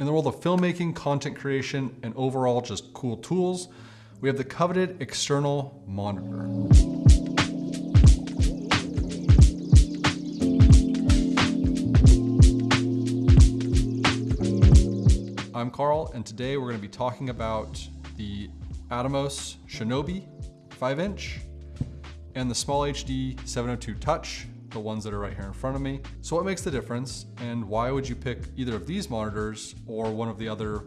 In the world of filmmaking, content creation, and overall just cool tools, we have the coveted external monitor. I'm Carl, and today we're going to be talking about the Atomos Shinobi 5-inch and the Small HD 702 Touch, the ones that are right here in front of me. So what makes the difference, and why would you pick either of these monitors or one of the other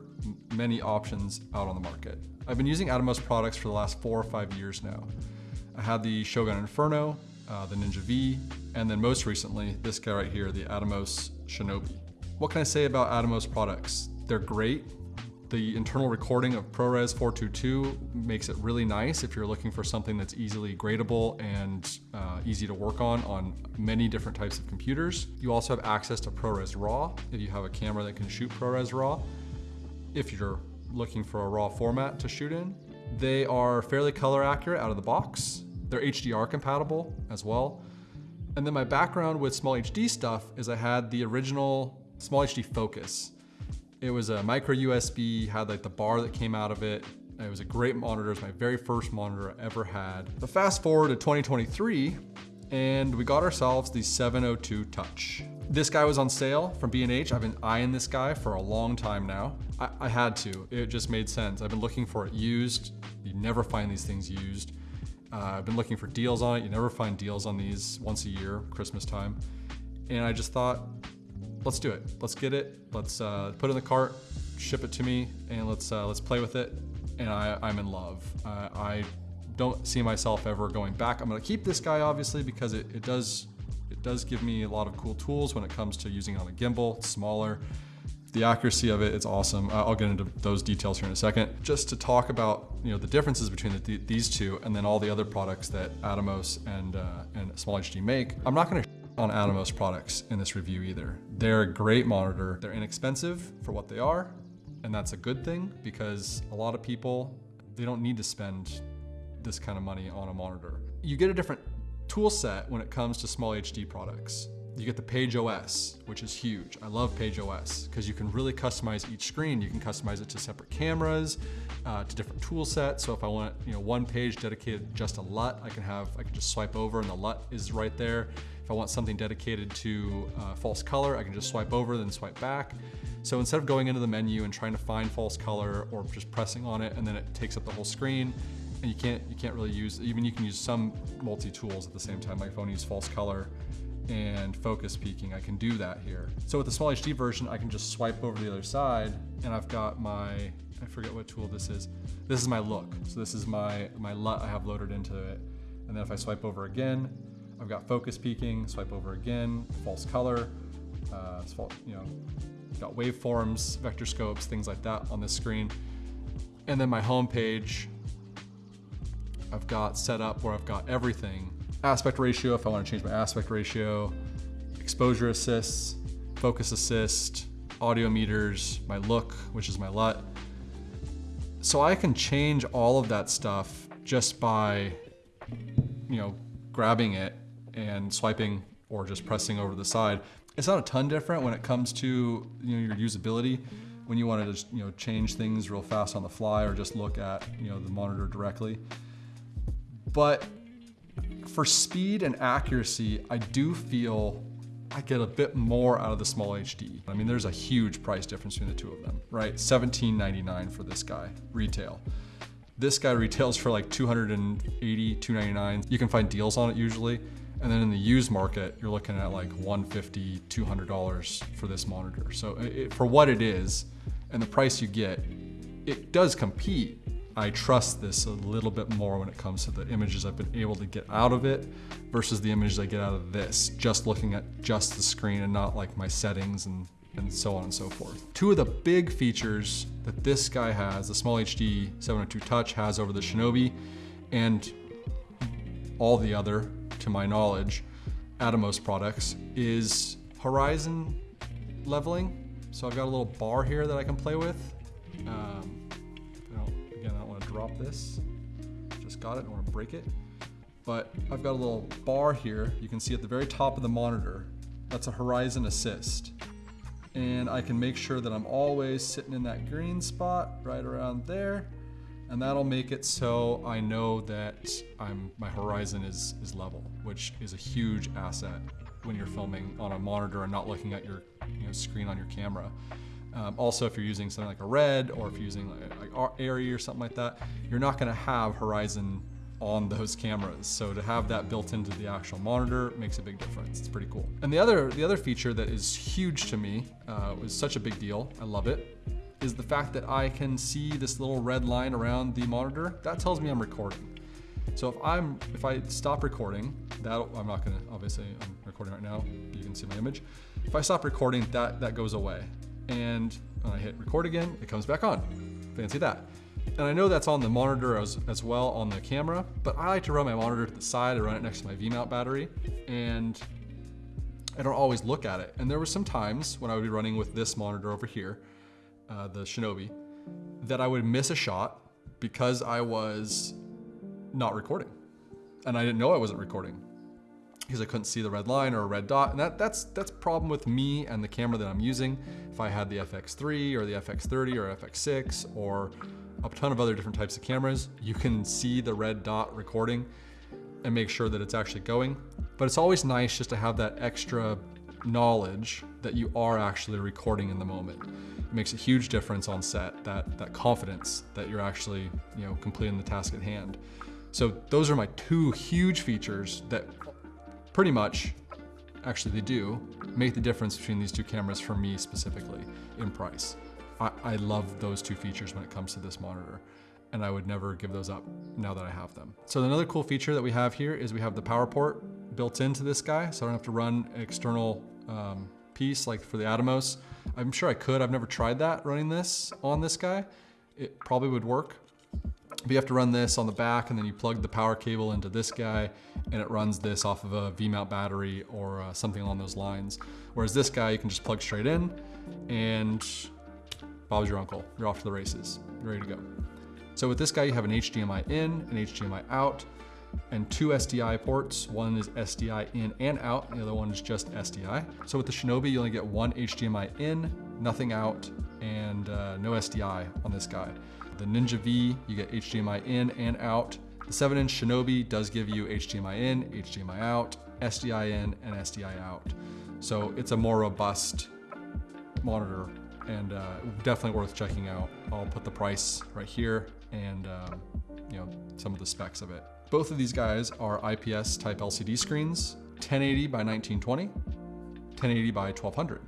many options out on the market? I've been using Atomos products for the last four or five years now. I had the Shogun Inferno, uh, the Ninja V, and then most recently, this guy right here, the Atomos Shinobi. What can I say about Atomos products? They're great. The internal recording of ProRes 422 makes it really nice if you're looking for something that's easily gradable and uh, easy to work on on many different types of computers. You also have access to ProRes RAW if you have a camera that can shoot ProRes RAW. If you're looking for a RAW format to shoot in. They are fairly color accurate out of the box. They're HDR compatible as well. And then my background with Small HD stuff is I had the original Small HD Focus. It was a micro USB, had like the bar that came out of it. It was a great monitor. It was my very first monitor I ever had. But fast forward to 2023, and we got ourselves the 702 Touch. This guy was on sale from B&H. I've been eyeing this guy for a long time now. I, I, had to, it just made sense. I've been looking for it used. You never find these things used. Uh, I've been looking for deals on it. You never find deals on these once a year, Christmas time. And I just thought, let's do it. Let's get it. Let's uh, put it in the cart, ship it to me, and let's uh, let's play with it. And I, I'm in love. Uh, I don't see myself ever going back. I'm gonna keep this guy obviously because it, it does it does give me a lot of cool tools when it comes to using it on a gimbal. It's smaller. The accuracy of it, it's awesome. I'll get into those details here in a second. Just to talk about you know the differences between the, these two and then all the other products that Atomos and, uh, and Small HD make. I'm not gonna on Atomos products in this review either. They're a great monitor. They're inexpensive for what they are, and that's a good thing because a lot of people, they don't need to spend this kind of money on a monitor. You get a different tool set when it comes to small HD products. You get the Page OS, which is huge. I love Page OS because you can really customize each screen. You can customize it to separate cameras, uh, to different tool sets. So if I want, you know, one page dedicated just to LUT, I can have, I can just swipe over and the LUT is right there. If I want something dedicated to uh, false color, I can just swipe over, then swipe back. So instead of going into the menu and trying to find false color or just pressing on it and then it takes up the whole screen, and you can't you can't really use even you can use some multi tools at the same time. Like if I want to use false color and focus peaking, I can do that here. So with the small HD version, I can just swipe over to the other side, and I've got my I forget what tool this is. This is my look. So this is my my LUT I have loaded into it, and then if I swipe over again, I've got focus peaking. Swipe over again, false color. Uh, you know, got waveforms, vector scopes, things like that on this screen. And then my home page I've got set up where I've got everything. Aspect ratio, if I wanna change my aspect ratio, exposure assists, focus assist, audio meters, my look, which is my LUT. So I can change all of that stuff just by, you know, grabbing it and swiping or just pressing over the side. It's not a ton different when it comes to you know, your usability when you want to just you know change things real fast on the fly or just look at you know the monitor directly. But for speed and accuracy, I do feel I get a bit more out of the small HD. I mean, there's a huge price difference between the two of them, right? $17.99 for this guy, retail. This guy retails for like 280, 299. You can find deals on it usually. And then in the used market, you're looking at like 150, $200 for this monitor. So it, for what it is and the price you get, it does compete I trust this a little bit more when it comes to the images I've been able to get out of it versus the images I get out of this, just looking at just the screen and not like my settings and, and so on and so forth. Two of the big features that this guy has, the Small HD 702 Touch has over the Shinobi and all the other, to my knowledge, Atomos products, is horizon leveling. So I've got a little bar here that I can play with. Um, drop this. Just got it, I don't wanna break it. But I've got a little bar here. You can see at the very top of the monitor, that's a horizon assist. and I can make sure that I'm always sitting in that green spot right around there. And that'll make it so I know that I'm my horizon is, is level, which is a huge asset when you're filming on a monitor and not looking at your you know, screen on your camera. Um, also, if you're using something like a red or if you're using like, like or something like that, you're not gonna have horizon on those cameras. So to have that built into the actual monitor makes a big difference. It's pretty cool. And the other, the other feature that is huge to me, uh, was such a big deal, I love it, is the fact that I can see this little red line around the monitor. That tells me I'm recording. So if I'm, if I stop recording, that I'm not gonna, obviously I'm recording right now, you can see my image. If I stop recording, that, that goes away. And I hit record again, it comes back on. Fancy that. And I know that's on the monitor as, as well on the camera, but I like to run my monitor to the side. I run it next to my V-mount battery and I don't always look at it. And there were some times when I would be running with this monitor over here, uh, the Shinobi, that I would miss a shot because I was not recording. And I didn't know I wasn't recording because I couldn't see the red line or a red dot. And that, that's that's problem with me and the camera that I'm using. If I had the FX3 or the FX30 or FX6 or a ton of other different types of cameras, you can see the red dot recording and make sure that it's actually going. But it's always nice just to have that extra knowledge that you are actually recording in the moment. It makes a huge difference on set, that, that confidence that you're actually you know, completing the task at hand. So those are my two huge features that pretty much, actually they do, make the difference between these two cameras for me specifically in price. I, I love those two features when it comes to this monitor and I would never give those up now that I have them. So another cool feature that we have here is we have the power port built into this guy, so I don't have to run an external um, piece like for the Atomos. I'm sure I could, I've never tried that running this on this guy. It probably would work, but you have to run this on the back and then you plug the power cable into this guy and it runs this off of a V-mount battery or uh, something along those lines. Whereas this guy, you can just plug straight in and Bob's your uncle. You're off to the races. You're ready to go. So with this guy, you have an HDMI in, an HDMI out, and two SDI ports. One is SDI in and out, and the other one is just SDI. So with the Shinobi, you only get one HDMI in, nothing out, and uh, no SDI on this guy. The Ninja V, you get HDMI in and out. The 7 inch Shinobi does give you HDMI in, HDMI out, SDI in, and SDI out. So it's a more robust monitor and uh, definitely worth checking out. I'll put the price right here and um, you know some of the specs of it. Both of these guys are IPS type LCD screens, 1080 by 1920, 1080 by 1200.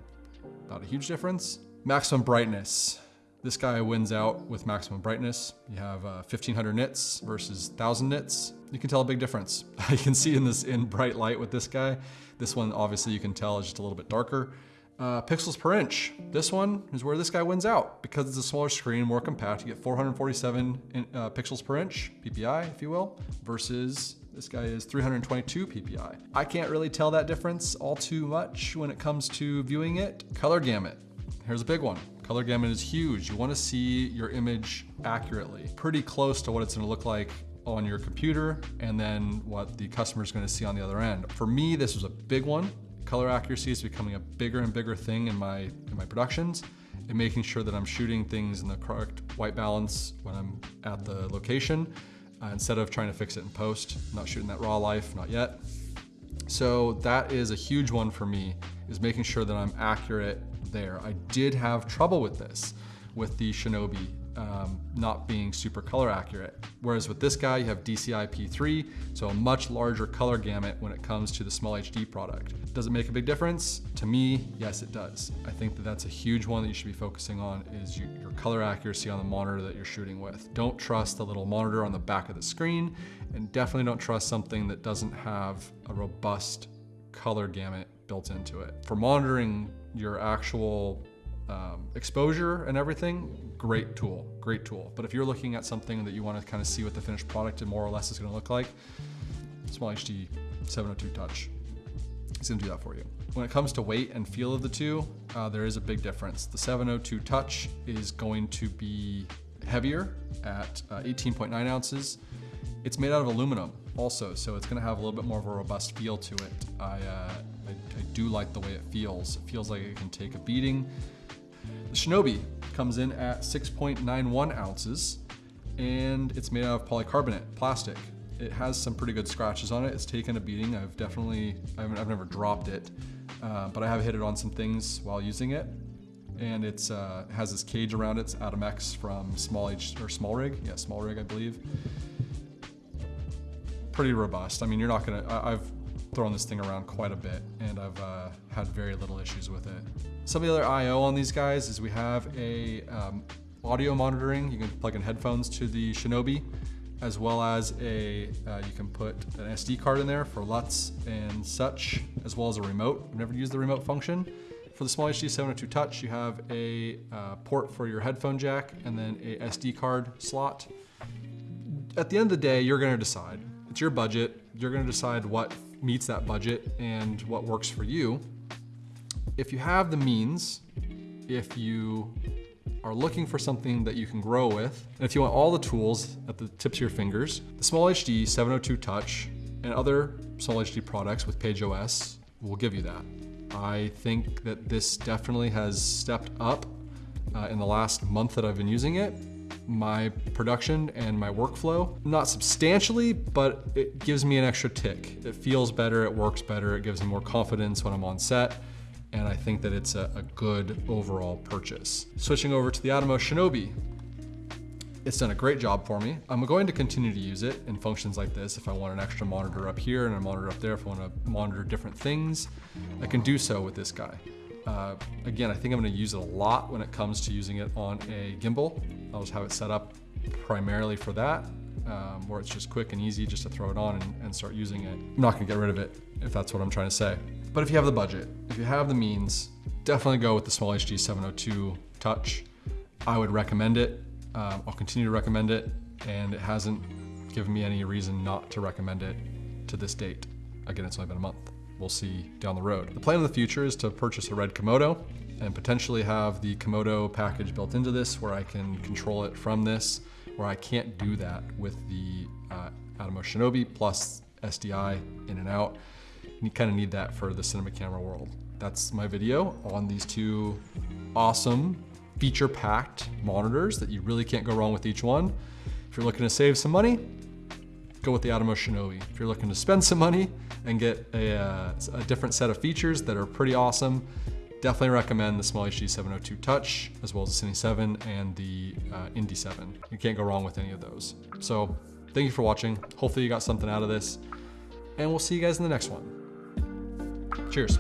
Not a huge difference. Maximum brightness. This guy wins out with maximum brightness. You have uh, 1500 nits versus 1000 nits. You can tell a big difference. you can see in this in bright light with this guy. This one obviously you can tell is just a little bit darker. Uh, pixels per inch. This one is where this guy wins out because it's a smaller screen, more compact. You get 447 in, uh, pixels per inch, PPI, if you will, versus this guy is 322 PPI. I can't really tell that difference all too much when it comes to viewing it. Color gamut. Here's a big one. Color gamut is huge. You wanna see your image accurately, pretty close to what it's gonna look like on your computer and then what the customer is gonna see on the other end. For me, this was a big one Color accuracy is becoming a bigger and bigger thing in my, in my productions and making sure that I'm shooting things in the correct white balance when I'm at the location uh, instead of trying to fix it in post, not shooting that raw life, not yet. So that is a huge one for me, is making sure that I'm accurate there. I did have trouble with this with the Shinobi um, not being super color accurate. Whereas with this guy, you have DCI-P3, so a much larger color gamut when it comes to the small HD product. Does it make a big difference? To me, yes, it does. I think that that's a huge one that you should be focusing on is your, your color accuracy on the monitor that you're shooting with. Don't trust the little monitor on the back of the screen, and definitely don't trust something that doesn't have a robust color gamut built into it. For monitoring your actual um, exposure and everything, great tool, great tool. But if you're looking at something that you want to kind of see what the finished product and more or less is going to look like, Small HD 702 Touch is going to do that for you. When it comes to weight and feel of the two, uh, there is a big difference. The 702 Touch is going to be heavier at uh, 18.9 ounces. It's made out of aluminum also, so it's gonna have a little bit more of a robust feel to it. I, uh, I I do like the way it feels. It feels like it can take a beating. The Shinobi comes in at 6.91 ounces and it's made out of polycarbonate plastic. It has some pretty good scratches on it. It's taken a beating. I've definitely, I've, I've never dropped it, uh, but I have hit it on some things while using it. And it's uh, has this cage around it. It's X from Small H or Small Rig. Yeah, Small Rig, I believe. Pretty robust. I mean, you're not gonna. I, I've thrown this thing around quite a bit, and I've uh, had very little issues with it. Some of the other I/O on these guys is we have a um, audio monitoring. You can plug in headphones to the Shinobi as well as a, uh, you can put an SD card in there for LUTs and such, as well as a remote. I've never used the remote function. For the Small HD 702 Touch, you have a uh, port for your headphone jack and then a SD card slot. At the end of the day, you're gonna decide. It's your budget. You're gonna decide what meets that budget and what works for you. If you have the means, if you are looking for something that you can grow with, and if you want all the tools at the tips of your fingers, the Small HD 702 Touch and other Small HD products with Page OS will give you that. I think that this definitely has stepped up uh, in the last month that I've been using it. My production and my workflow, not substantially, but it gives me an extra tick. It feels better, it works better, it gives me more confidence when I'm on set and I think that it's a, a good overall purchase. Switching over to the Atomos Shinobi, it's done a great job for me. I'm going to continue to use it in functions like this. If I want an extra monitor up here and a monitor up there, if I want to monitor different things, I can do so with this guy. Uh, again, I think I'm going to use it a lot when it comes to using it on a gimbal. I'll just have it set up primarily for that, um, where it's just quick and easy just to throw it on and, and start using it. I'm not going to get rid of it if that's what I'm trying to say. But if you have the budget, if you have the means, definitely go with the Small HD 702 Touch. I would recommend it. Um, I'll continue to recommend it, and it hasn't given me any reason not to recommend it to this date. Again, it's only been a month. We'll see down the road. The plan in the future is to purchase a red Komodo and potentially have the Komodo package built into this where I can control it from this, where I can't do that with the uh, Atomos Shinobi plus SDI in and out. You kind of need that for the cinema camera world. That's my video on these two awesome feature-packed monitors that you really can't go wrong with each one. If you're looking to save some money, go with the Atomos Shinobi. If you're looking to spend some money and get a, uh, a different set of features that are pretty awesome, definitely recommend the Small HD 702 Touch, as well as the Cine 7 and the uh, Indie 7. You can't go wrong with any of those. So thank you for watching. Hopefully you got something out of this, and we'll see you guys in the next one. Cheers.